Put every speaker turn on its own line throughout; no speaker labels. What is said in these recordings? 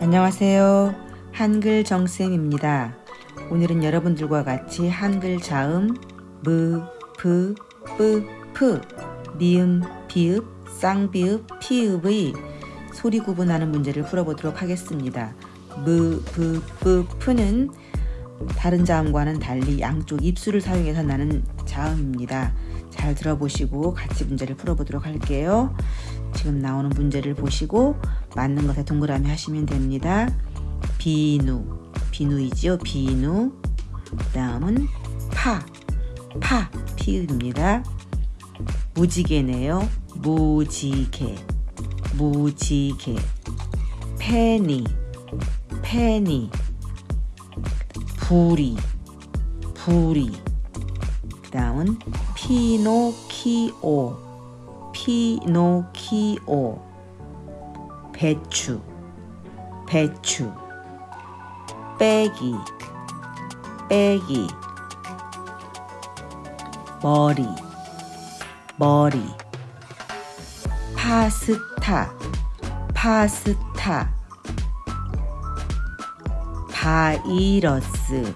안녕하세요. 한글 정쌤입니다. 오늘은 여러분들과 같이 한글 자음 므, 브, 쁘, 프, 미음, 비읍, 쌍비읍, 피읍의 소리 구분하는 문제를 풀어보도록 하겠습니다. 므, 브, 쁘, 프는 다른 자음과는 달리 양쪽 입술을 사용해서 나는 자음입니다. 잘 들어보시고 같이 문제를 풀어보도록 할게요. 지금 나오는 문제를 보시고 맞는 것에 동그라미 하시면 됩니다. 비누, 비누이지요. 비누. 그 다음은 파, 파, 피읍입니다. 무지개네요. 무지개, 무지개. 페니, 페니. 부리, 부리. 그 다음은 피노키오, 피노키오. 배추, 배추. 빼기, 빼기. 머리, 머리. 파스타, 파스타. 바이러스,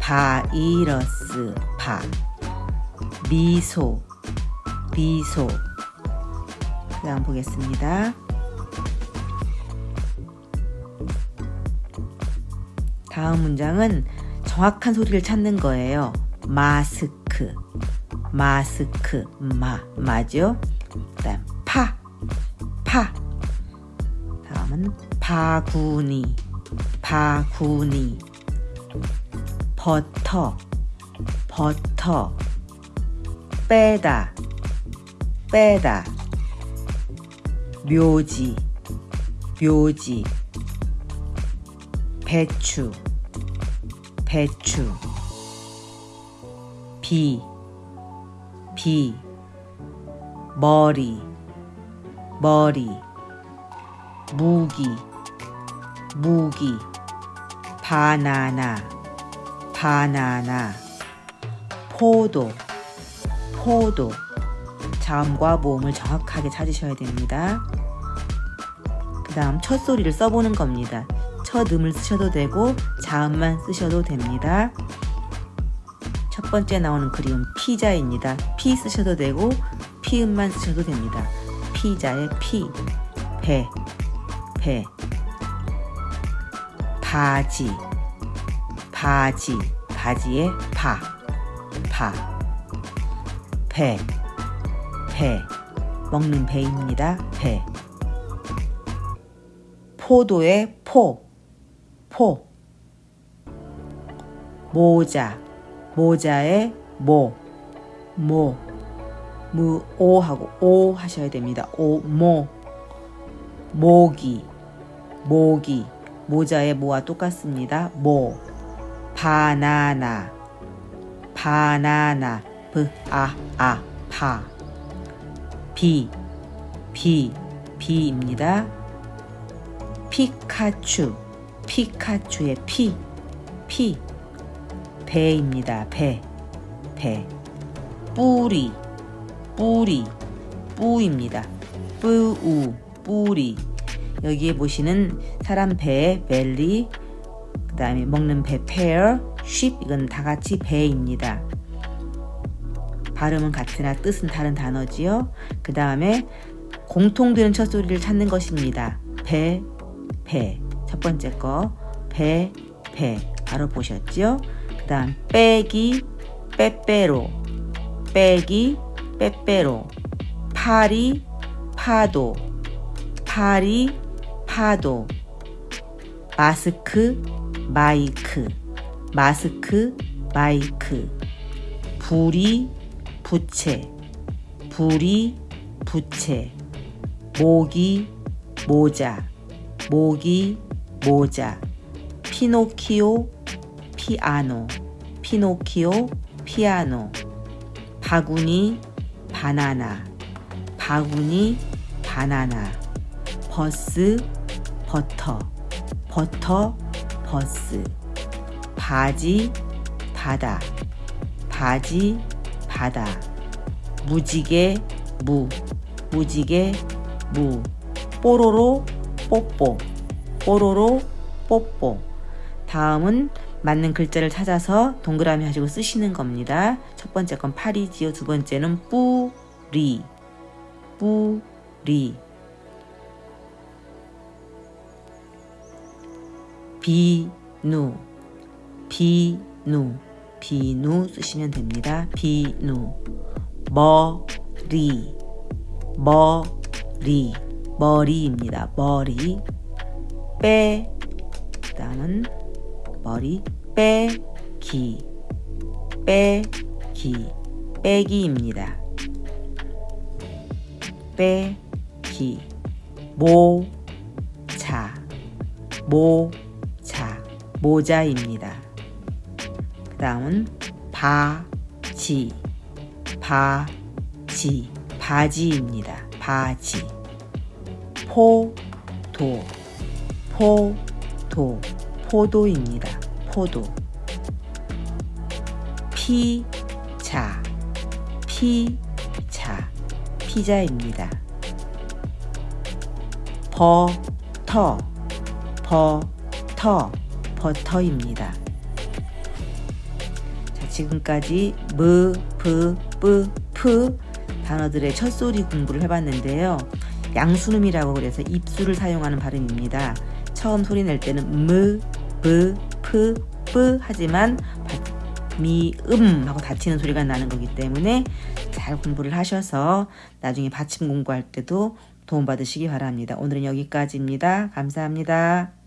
바이러스, 바. 미소, 미소. 그 다음 보겠습니다. 다음 문장은 정확한 소리를 찾는 거예요. 마스크, 마스크, 마, 마죠? 그 다음 파, 파. 다음은 바구니, 바구니. 버터, 버터. 빼다, 빼다. 묘지, 묘지. 배추, 배추. 비, 비. 머리, 머리. 무기, 무기. 바나나, 바나나. 포도, 포도. 자음과 모음을 정확하게 찾으셔야 됩니다. 그 다음 첫 소리를 써보는 겁니다. 첫 음을 쓰셔도 되고 자음만 쓰셔도 됩니다. 첫 번째 나오는 그림은 피자입니다. 피 쓰셔도 되고 피음만 쓰셔도 됩니다. 피자의 피, 배, 배. 바지, 바지, 바지의 바, 바. 배, 배. 먹는 배입니다. 배. 포도의 포, 포. 모자, 모자의 모, 모. 무, 오 하고 오 하셔야 됩니다. 오, 모. 모기, 모기. 모자의 모와 똑같습니다. 모. 바나나, 바나나. 브, 아, 아, 바. 비, 비, 비입니다. 피카츄, 피카츄의 피, 피. 배입니다. 배, 배. 뿌리, 뿌리, 뿌입니다. 뿌우, 뿌리. 여기에 보시는 사람 배, 벨리, 그 다음에 먹는 배, pear, sheep, 이건 다 같이 배입니다. 발음은 같으나 뜻은 다른 단어지요. 그 다음에 공통되는 첫 소리를 찾는 것입니다. 배, 배. 첫 번째 거, 배, 배. 보셨죠? 그 다음, 빼기, 빼빼로. 빼기, 빼빼로. 파리, 파도. 파리, 파도. 마스크, 마이크. 마스크, 마이크. 불이, 부채. 불이, 부채. 모기, 모자. 모기, 모자. 피노키오, 피아노. 피노키오, 피아노. 바구니, 바나나. 바구니, 바나나. 버스, 버터. 버터, 버스. 바지, 바다. 바지, 바다. 무지개, 무. 무지개, 무. 뽀로로, 뽀뽀 뽀로로 뽀뽀 다음은 맞는 글자를 찾아서 동그라미 하시고 쓰시는 겁니다. 첫 번째 건 팔이지요. 두 번째는 뿌리 뿌리 비누 비누 비누 쓰시면 됩니다. 비누. 머리. 머리. 머리입니다. 머리. 빼. 그다음은 머리. 빼기. 빼기. 빼기입니다. 빼기. 모자. 모자. 모자입니다. 그 다음은 바지. 바지. 바지입니다. 바지. 포도. 포도. 포도입니다. 포도. 피자. 피자. 피자입니다. 버터. 버터. 버터입니다. 자, 지금까지 무, 브, 뿌, 푸 단어들의 첫소리 공부를 해봤는데요. 양수음이라고 그래서 입술을 사용하는 발음입니다. 처음 소리 낼 때는 무, 브, 프, 뿌 하지만 미음 하고 닫히는 소리가 나는 거기 때문에 잘 공부를 하셔서 나중에 받침 공부할 때도 도움받으시기 바랍니다. 오늘은 여기까지입니다. 감사합니다.